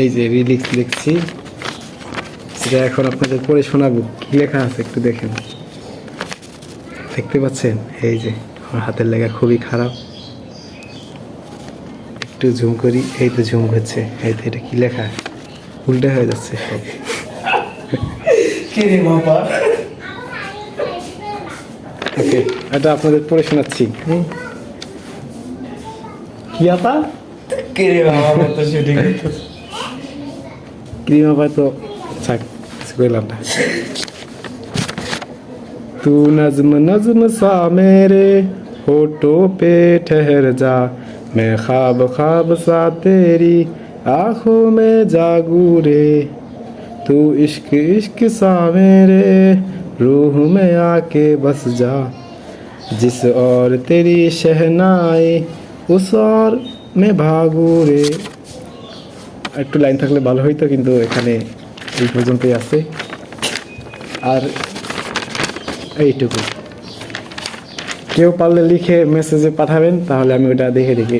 এই যে রিলিক্স লিখছি সেটা এখন আপনাদের পড়ে শোনাবো। কি লেখা আছে একটু দেখেন। দেখতে পাচ্ছেন? এই যে আমার হাতের লেখা খুবই খারাপ। একটু জুম করি। এই তো জুম হচ্ছে। এই তো এটা কি লেখা? উল্টে হয়ে যাচ্ছে সব। কি ওকে এটা আপনাদের পড়ে শোনাচ্ছি। হুম। কি আপা? কি রে বাবা তো শুটিং क्रीम आपा तो छाक इसको लाता तू नज्म नज्म सा मेरे होठों पे ठहर जा मैं ख्वाब ख्वाब सा तेरी आँखों में जागू रे तू इश्क इश्क सा मेरे रूह में आके बस जा जिस और तेरी शहनाई उस और मैं भागू रे একটু লাইন থাকলে ভালো হইতো, কিন্তু এখানে এই পর্যন্তই আছে। আর এইটুকু। কেউ পারলে লিখে মেসেজে পাঠাবেন, তাহলে আমি ওটা দেখে দেখে।